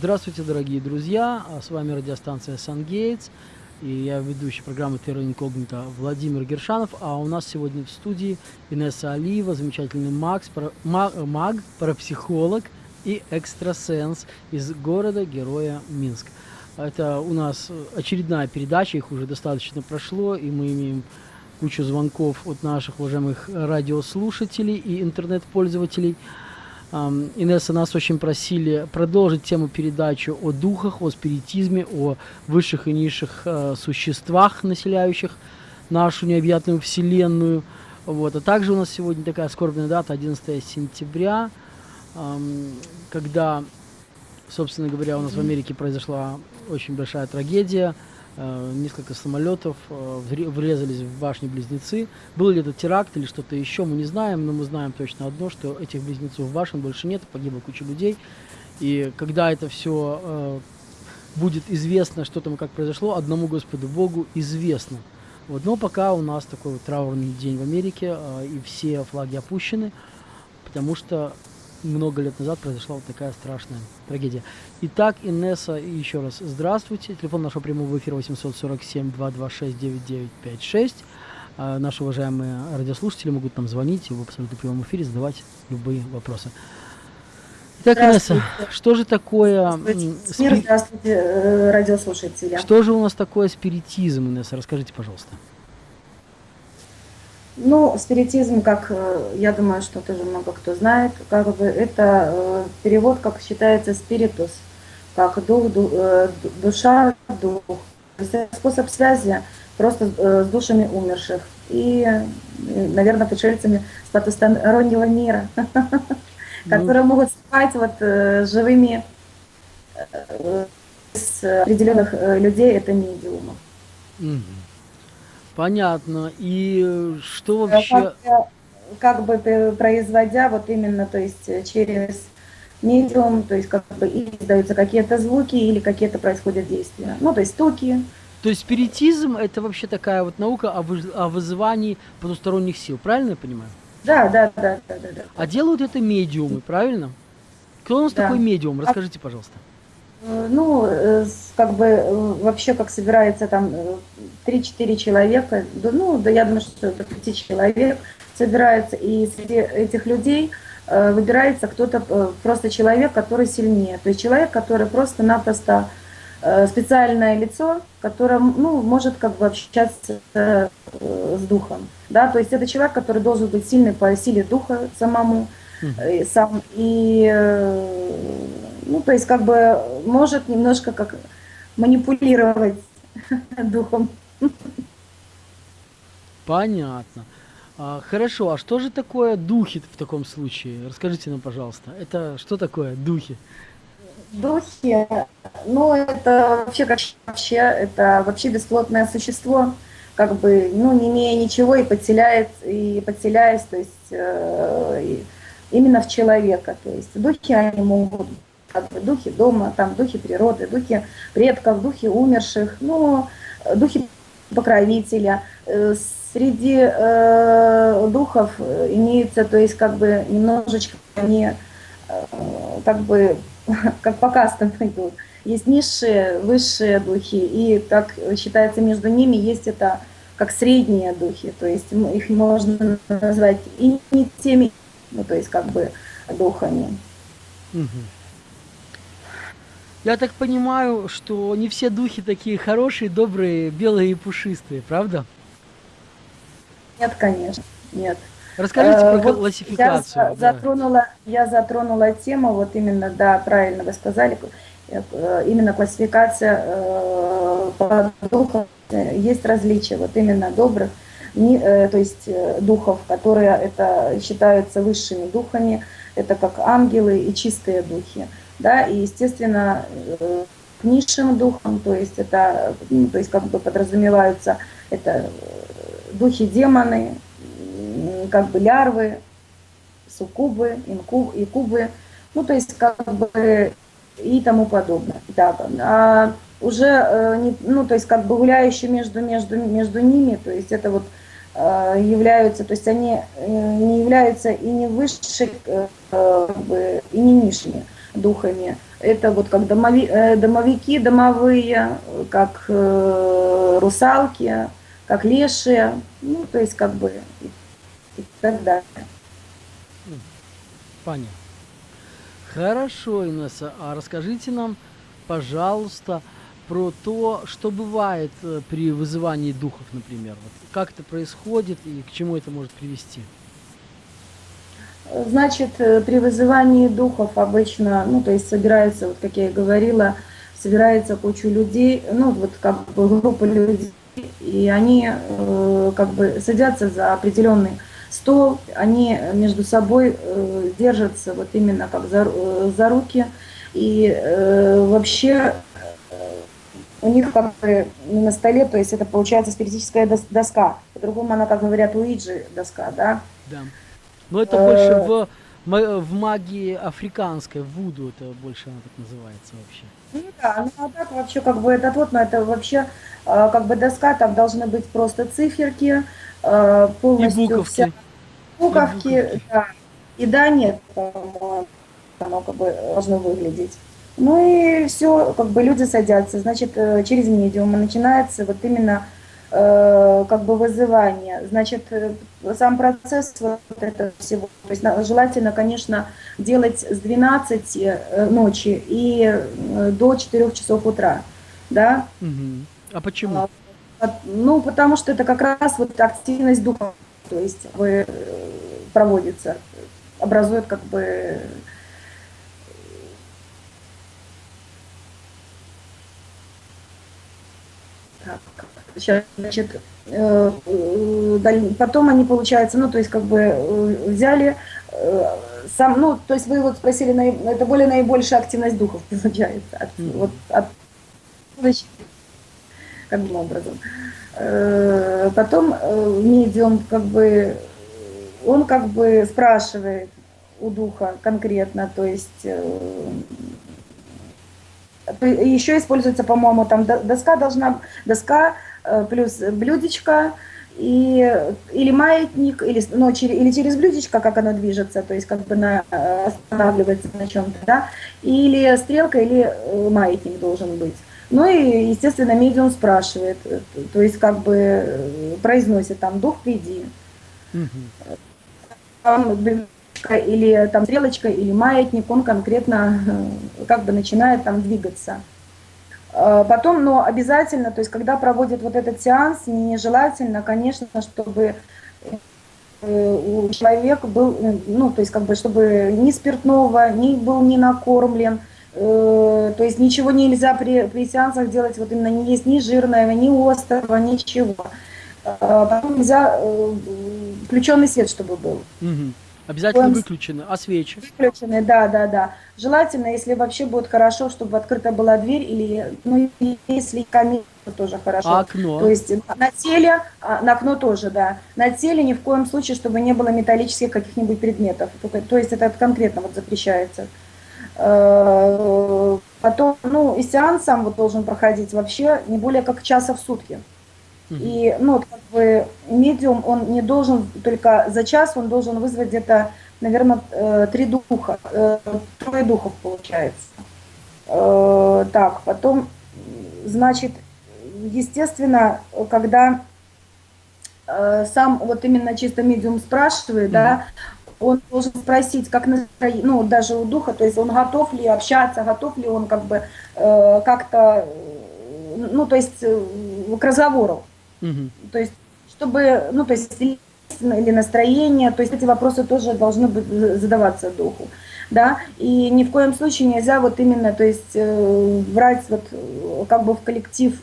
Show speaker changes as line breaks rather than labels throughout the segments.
Здравствуйте, дорогие друзья! А с вами радиостанция «Сангейтс». И я ведущий программы «Терра Инкогнита» Владимир Гершанов. А у нас сегодня в студии Инесса Алиева, замечательный Макс, маг, маг, парапсихолог и экстрасенс из города-героя Минск. Это у нас очередная передача, их уже достаточно прошло, и мы имеем кучу звонков от наших уважаемых радиослушателей и интернет-пользователей – Инесса нас очень просили продолжить тему передачи о духах, о спиритизме, о высших и низших э, существах, населяющих нашу необъятную вселенную. Вот. А также у нас сегодня такая скорбная дата, 11 сентября, когда, собственно говоря, у нас в Америке произошла очень большая трагедия – несколько самолетов э, врезались в башни-близнецы. Был ли это теракт или что-то еще, мы не знаем, но мы знаем точно одно, что этих близнецов башен больше нет, погибла куча людей. И когда это все э, будет известно, что там и как произошло, одному Господу Богу известно. Вот. Но пока у нас такой вот траурный день в Америке, и все флаги опущены, потому что много лет назад произошла вот такая страшная трагедия. Итак, Инесса, еще раз здравствуйте. Телефон нашего прямого эфира 847-226-9956. А, наши уважаемые радиослушатели могут нам звонить в абсолютно прямом эфире, задавать любые вопросы. Итак, Инесса, что же такое...
Здравствуйте, спи... здравствуйте э, радиослушатели.
Что же у нас такое спиритизм, Инесса? Расскажите, пожалуйста.
Ну, спиритизм, как э, я думаю, что тоже много кто знает, как бы это э, перевод, как считается, спиритус, как дух, э, душа, дух. Способ связи просто с душами умерших и, наверное, пришельцами с потустороннего мира, которые могут спать вот живыми с определенных людей, это медиумов.
Понятно. И что вообще...
Как, как бы производя вот именно, то есть через медиум, то есть как бы издаются какие-то звуки или какие-то происходят действия. Ну, то есть стуки.
То есть спиритизм это вообще такая вот наука о, вы, о вызывании потусторонних сил, правильно я понимаю?
Да, да, да, да, да. да.
А делают это медиумы, правильно? Кто у нас да. такой медиум? Расскажите, пожалуйста.
Э, ну, э, как бы э, вообще как собирается там 3-4 человека, ну, да я думаю, что до 5 человек собирается, и среди этих людей выбирается кто-то, просто человек, который сильнее. То есть человек, который просто-напросто специальное лицо, которое ну, может как бы общаться с духом. Да? То есть это человек, который должен быть сильный по силе духа самому, mm сам, и ну, то есть как бы может немножко как манипулировать духом.
Понятно. А, хорошо, а что же такое духи в таком случае? Расскажите нам, пожалуйста. Это что такое духи?
Духи, ну это вообще как вообще, это вообще бесплотное существо, как бы, ну не имея ничего и подселяет, и подселяясь, то есть э, именно в человека. То есть духи, они могут как бы духи дома, там духи природы, духи предков, духи умерших, ну, духи покровителя. Э, среди э, духов имеются, то есть как бы немножечко они э, как бы как по кастам идут. Есть низшие, высшие духи, и как считается между ними есть это как средние духи, то есть их можно назвать и не теми, ну то есть как бы духами. Угу.
Я так понимаю, что не все духи такие хорошие, добрые, белые и пушистые, правда?
Нет, конечно, нет.
Расскажите э, про вот классификацию.
Я да. затронула, я затронула тему, вот именно, да, правильно вы сказали, э, именно классификация э, по духам. Есть различия, вот именно добрых, э, то есть э, духов, которые это считаются высшими духами, это как ангелы и чистые духи да, и, естественно, э, к низшим духам, то есть это, то есть как бы подразумеваются это э, духи демоны, как бы лярвы, суккубы, инкуб, инкубы, ну то есть как бы и тому подобное. Да, а уже, э, ну то есть как бы гуляющие между, между, между ними, то есть это вот являются, то есть они не являются и не как бы, и не низшими. духами. Это вот как домови, э, домовики, домовые, как э, русалки, как лешие, ну, то есть как бы и так далее.
Понятно. Хорошо, Инесса, а расскажите нам, пожалуйста, про то, что бывает э, при вызывании духов, например. Вот как это происходит и к чему это может привести?
Значит, э, при вызывании духов обычно, ну, то есть собирается, вот как я и говорила, собирается куча людей, ну, вот как бы группа людей, и они э, как бы садятся за определенный стол, они между собой э, держатся вот именно как за, э, за руки, и э, вообще э, у них как бы на столе, то есть это получается спиритическая доска, по-другому она, как говорят, уиджи доска, да?
Да. Но это больше э, в, в магии африканской, в Вуду это больше она так называется вообще.
Ну да, ну а так вообще как бы этот вот, но это вообще э, как бы доска, там должны быть просто циферки, э, полностью
и буковки. Вся...
Буковки, и буковки. да. И да, нет, по-моему, оно как бы должно выглядеть. Ну и все, как бы люди садятся, значит, через медиума начинается вот именно Э, как бы вызывание. Значит, э, сам процесс вот этого всего, то есть желательно, конечно, делать с 12 э, ночи и до 4 часов утра, да.
А почему?
А, ну, потому что это как раз вот активность духа, то есть вы проводится, образует как бы так, Сейчас, значит, э, э, потом они, получается, ну, то есть, как бы э, взяли сам, ну, то есть вы вот спросили, это более наибольшая активность духов, получается, от, mm вот, от, каким образом. Потом медиум, как бы, он как бы спрашивает у духа конкретно, то есть еще используется, по-моему, там доска должна, доска плюс блюдечко, и, или маятник, или, ну, через, или через блюдечко, как оно движется, то есть как бы на, э, останавливается на чем-то, да, или стрелка, или э, маятник должен быть. Ну и, естественно, медиум спрашивает, то есть как бы произносит там «дух, приди». Там блюдечко, или там стрелочка, или маятник, он конкретно как бы начинает там двигаться. Э, потом, но обязательно, то есть когда проводят вот этот сеанс, нежелательно, конечно, чтобы э, у человека был, ну, то есть как бы, чтобы ни спиртного, ни был не накормлен, э, то есть ничего нельзя при, при сеансах делать, вот именно не есть ни жирного, ни острого, ничего. Потом нельзя включенный свет, чтобы был.
Угу. Обязательно Будем... выключены. А свечи?
Выключены, да, да, да. Желательно, если вообще будет хорошо, чтобы открыта была дверь, или, ну, если камин, то тоже хорошо.
А окно?
То есть на теле, а, на окно тоже, да. На теле ни в коем случае, чтобы не было металлических каких-нибудь предметов. То есть это конкретно вот запрещается. Э, потом, ну, и сеанс сам вот должен проходить вообще не более как часа в сутки. И, ну, медиум, он не должен только за час, он должен вызвать где-то, наверное, э, три духа, э, трое духов получается. Э, так, потом, значит, естественно, когда сам вот именно чисто медиум спрашивает, mm -hmm. да, он должен спросить, как настроение, ну, даже у духа, то есть он готов ли общаться, готов ли он как бы э, как-то, ну, то есть э, к разговору. То есть, чтобы, ну, то есть, или настроение, то есть эти вопросы тоже должны быть, задаваться духу, да, и ни в коем случае нельзя вот именно, то есть, э, брать вот как бы в коллектив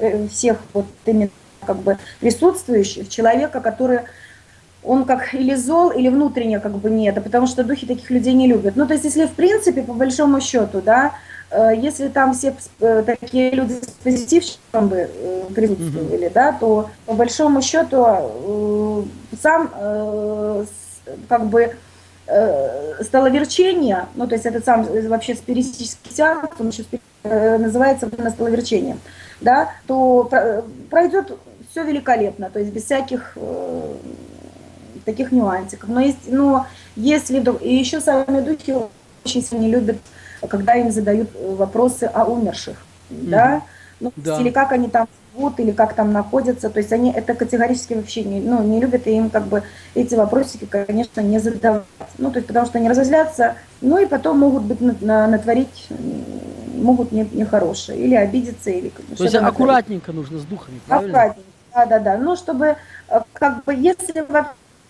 э, всех вот именно как бы присутствующих человека, который он как или зол, или внутренне как бы нет, потому что духи таких людей не любят. Ну, то есть, если в принципе, по большому счету, да, Э, если там все э, такие люди с позитивчиком бы э, присутствовали, mm -hmm. да, то по большому счету сам как бы столоверчение, ну то есть этот сам вообще спиритический сеанс, он еще называется столоверчение, да, то пройдет все великолепно, то есть без всяких таких нюансиков. Но, есть, но если и еще сами духи очень сильно любят, когда им задают э, вопросы о умерших, да, ну,
Да.
или как они там живут, или как там находятся, то есть они это категорически вообще не, ну, не любят, и им как бы эти вопросики, конечно, не задавать, ну, то есть потому что они разозлятся, ну, и потом могут быть на- на- натворить, могут не- нехорошее, или обидеться, или
То есть
натворить.
аккуратненько нужно с духами, правильно?
Аккуратненько, да, да, да. Ну, чтобы, э, как бы, если во- э,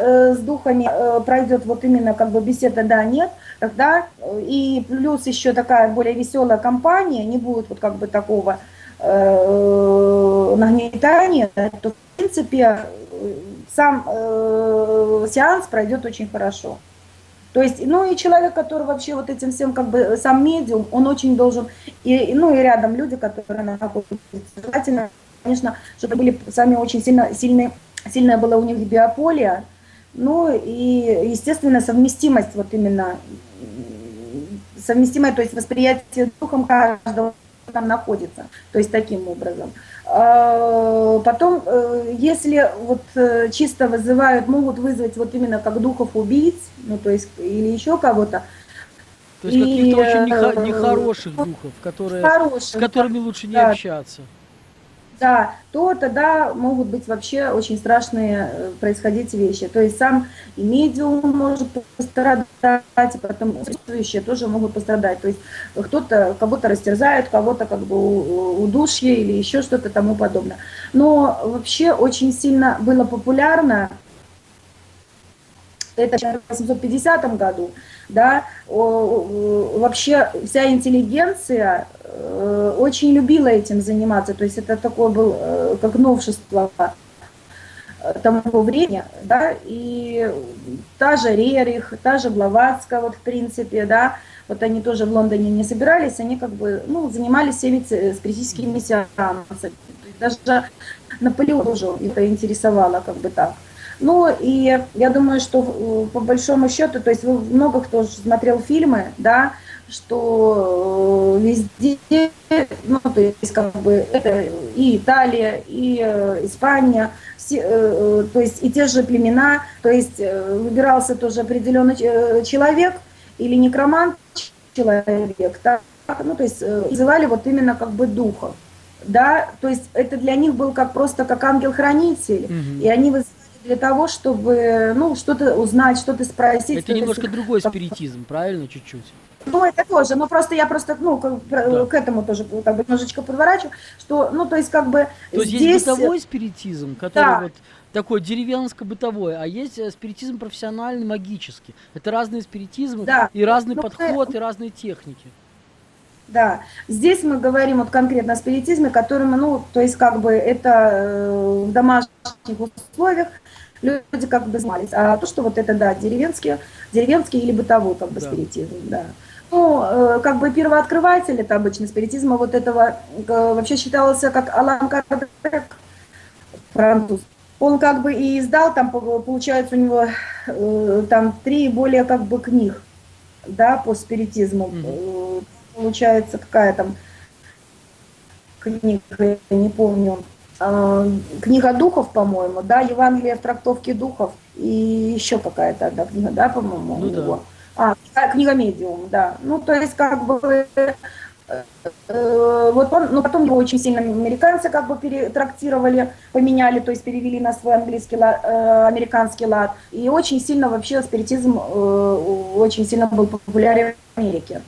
с духами э, пройдет вот именно как бы беседа да нет, тогда э, и плюс еще такая более веселая компания, не будет вот как бы такого э, нагнетания, то в принципе э, сам э, сеанс пройдет очень хорошо. То есть, ну и человек, который вообще вот этим всем, как бы сам медиум, он очень должен, и, ну и рядом люди, которые находятся, желательно, конечно, чтобы были сами очень сильно, сильные, сильное было у них биополе, ну и, естественно, совместимость вот именно, совместимое, то есть восприятие духом каждого там находится, то есть таким образом. А, Потом, э, если вот э, чисто вызывают, могут вызвать вот именно как духов убийц, ну то есть или еще кого-то,
То есть каких-то очень
э,
нехороших духов, которые, с
хороших,
которыми лучше не
да.
общаться.
Да, то тогда могут быть вообще очень страшные э, происходить вещи. То есть сам и медиум может пострадать, и потом присутствующие тоже могут пострадать. То есть кто-то кого-то растерзает, кого-то как бы удушье или еще что-то тому подобное. Но вообще очень сильно было популярно это в 1850 году, да, вообще вся интеллигенция э, очень любила этим заниматься, то есть это такое был э, как новшество э, того времени, да, и та же Рерих, та же Блаватская, вот в принципе, да, вот они тоже в Лондоне не собирались, они как бы, ну, занимались всеми ц- спиритическими сеансами, даже Наполеон тоже это интересовало, как бы так. Ну и я думаю, что э, по большому счету, то есть вы много кто смотрел фильмы, да, что э, везде, ну то есть как бы это и Италия, и э, Испания, все, то есть и те же племена, то есть выбирался тоже определенный человек или некромант человек, так, ну то есть называли вот именно как бы духов, да, то есть это для них был как просто как ангел-хранитель,
Мгм.
и они для того, чтобы, ну, что-то узнать, что-то спросить.
Это немножко другой спиритизм, правильно, чуть-чуть?
Ну, это тоже, но просто я просто, ну, про-
Да.
к этому тоже как бы немножечко подворачиваю, что, ну, то есть как бы
То
здесь...
есть бытовой спиритизм, который
Да.
вот такой деревенско-бытовой, а есть э, спиритизм профессиональный, магический. Это разные спиритизмы
Да.
и разный
Ну,
подход, и разные техники.
Да, здесь мы говорим вот конкретно о спиритизме, который, мы, ну, то есть как бы это э, в домашних условиях люди как бы занимались. А то, что вот это, да, деревенский, деревенский или бытовой как бы
Да.
спиритизм, да. Ну, э, как бы первооткрыватель, это обычно спиритизма вот этого, э, вообще считался как Алан Кардек, француз. Он как бы и издал, там по- получается у него э, там три более как бы книг, да, по спиритизму.
Мгм.
Э, Получается какая там книга, я не помню, книга духов, по-моему, да, Евангелие в трактовке духов и еще какая-то одна книга, да, по-моему,
Ну
у
да.
него. А, книга- медиум, да. Ну, то есть, как бы, э, э, вот он, но потом его очень сильно американцы как бы перетрактировали, поменяли, то есть перевели на свой английский ла- э, американский лад. И очень сильно вообще спиритизм э, очень сильно был популярен в Америке.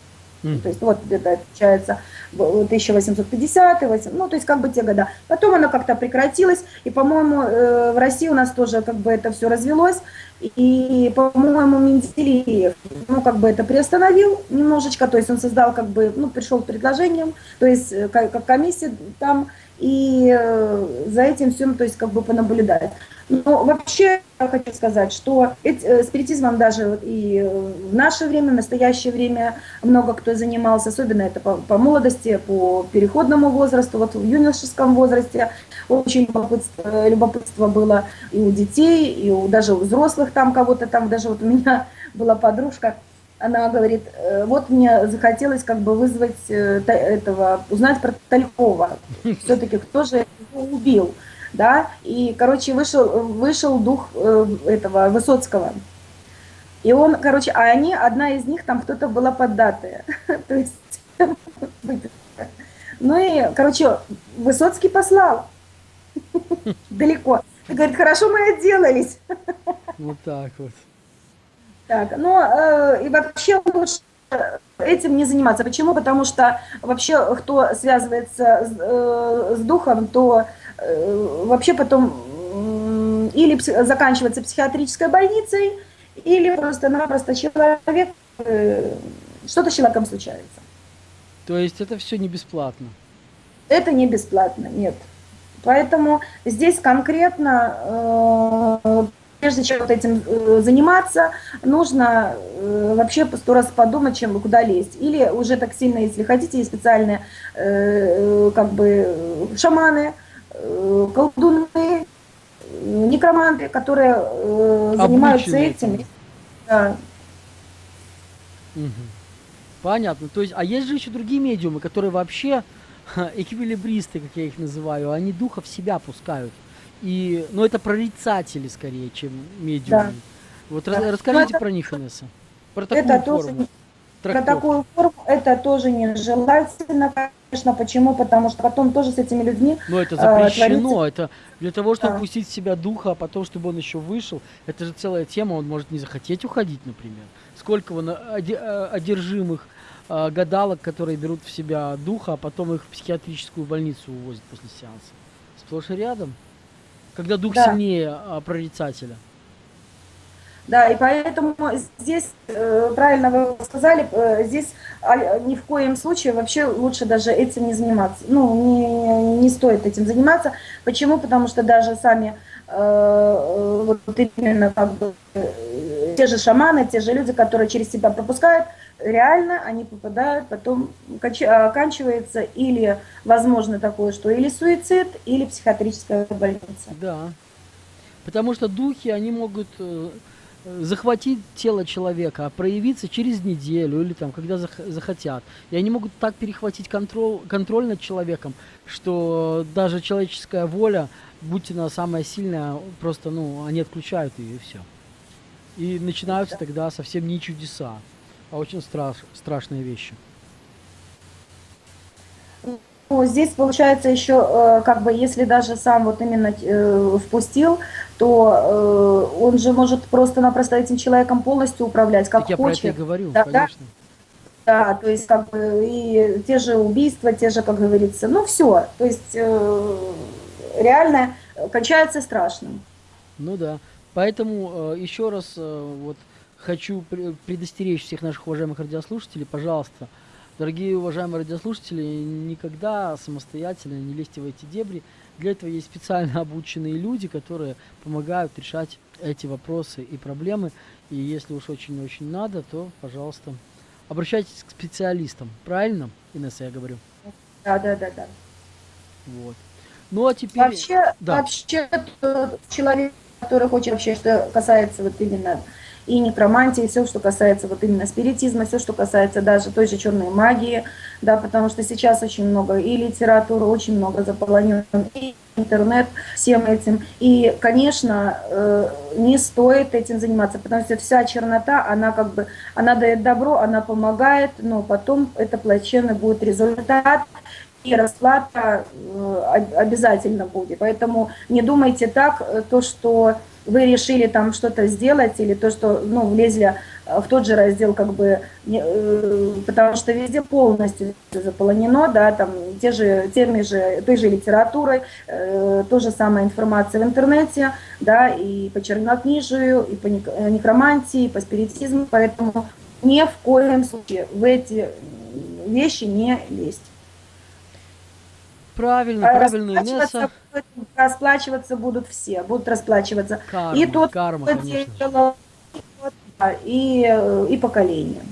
Мгм.
То есть вот где-то получается в 1850 восемь- ну то есть как бы те года. Потом оно как-то прекратилось, и, по-моему, э, в России у нас тоже как бы это все развелось, и, по-моему, Менделеев, ну как бы это приостановил немножечко, то есть он создал как бы, ну пришел предложением, то есть э, как комиссия там, и э, за этим всем, то есть как бы понаблюдать. Но вообще я хочу сказать, что э, спиритизмом даже и э, в наше время, в настоящее время много кто занимался, особенно это по, по молодости, по переходному возрасту, вот в юношеском возрасте очень любопытство, любопытство было и у детей, и у даже у взрослых там кого-то там, даже вот у меня была подружка, она говорит, э, вот мне захотелось как бы вызвать э, этого, узнать про Талькова, все-таки кто же его убил, да, и, короче, вышел, вышел дух э, этого Высоцкого, И он, короче, а они, одна из них, там кто-то была поддатая. То есть, ну и, короче, Высоцкий послал далеко. Говорит, хорошо мы отделались.
Вот так вот.
Так, ну э, и вообще лучше этим не заниматься. Почему? Потому что вообще, кто связывается с, э, с духом, то э, вообще потом э, или заканчивается психиатрической больницей, или просто-напросто человек, э, что-то с человеком случается.
То есть это все не бесплатно.
Это не бесплатно, нет. Поэтому здесь конкретно, э, прежде чем вот этим э, заниматься, нужно э, вообще сто раз подумать, чем куда лезть. Или уже так сильно, если хотите, есть специальные э, как бы шаманы, колдуны, некроманты, которые занимаются
Обученные
этим. Да.
Мгм. Понятно. То есть, а есть же еще другие медиумы, которые вообще эквилибристы, как я их называю, они духа в себя пускают. И, ну, это прорицатели скорее, чем медиумы. Вот раз-
Да.
расскажите
Ну, это-
про них, Инесса. Про такую
Это тоже
форму.
Про
трактовки.
такую форму это тоже нежелательно, конечно. Почему? Потому что потом тоже с этими людьми
Но это
э,
запрещено. Это для того, чтобы
Да.
пустить в себя духа, а потом, чтобы он еще вышел. Это же целая тема. Он может не захотеть уходить, например. Сколько вон оде- э, одержимых э, гадалок, которые берут в себя духа, а потом их в психиатрическую больницу увозят после сеанса. Сплошь и рядом. Когда дух
Да.
сильнее а, прорицателя.
Да, и поэтому здесь, э, правильно вы сказали, э, здесь а, ни в коем случае вообще лучше даже этим не заниматься. Ну, не, не стоит этим заниматься. Почему? Потому что даже сами э, вот именно как бы те же шаманы, те же люди, которые через себя пропускают, реально они попадают, потом конч- оканчивается или возможно такое, что или суицид, или психиатрическая больница.
Да. Потому что духи, они могут э, захватить тело человека, а проявиться через неделю или там, когда зах- захотят. И они могут так перехватить контроль, контроль над человеком, что даже человеческая воля, будь она самая сильная, просто, ну, они отключают ее и все. И начинаются тогда совсем не чудеса, а очень страш- страшные вещи.
Ну, здесь получается еще, э, как бы, если даже сам вот именно э, впустил, то э, он же может просто-напросто этим человеком полностью управлять, как
так я про это и
хочет.
говорю,
да.
конечно.
Да, то есть как бы и те же убийства, те же, как говорится, ну все, то есть э, реально кончается страшным.
Ну да. Поэтому э, еще раз э, вот хочу пре- предостеречь всех наших уважаемых радиослушателей, пожалуйста, дорогие уважаемые радиослушатели, никогда самостоятельно не лезьте в эти дебри. Для этого есть специально обученные люди, которые помогают решать эти вопросы и проблемы. И если уж очень-очень надо, то, пожалуйста, обращайтесь к специалистам. Правильно, Инесса, я говорю?
Да, да, да, да.
Вот. Ну а теперь...
Вообще,
да.
вообще тот человек, который хочет вообще, что касается вот именно и некромантии, все, что касается вот именно спиритизма, все, что касается даже той же черной магии, да, потому что сейчас очень много и литературы, очень много заполонен и интернет всем этим. И, конечно, э, не стоит этим заниматься, потому что вся чернота, она как бы, она дает добро, она помогает, но потом это плачевный будет результат, и расплата э, об- обязательно будет. Поэтому не думайте так, э, то, что вы решили там что-то сделать, или то, что ну, влезли э, в тот же раздел, как бы, э, потому что везде полностью заполонено, да, там те же, теми же, той же литературой, э, то же самая информация в интернете, да, и по чернокнижию, и по э, некромантии, и по спиритизму, поэтому ни в коем случае в эти вещи не лезть.
Правильно,
А
правильно,
расплачиваться,
Инесса.
расплачиваться будут все, будут расплачиваться.
Карма,
и тот,
карма,
кто
конечно
делал, и, э, и поколение.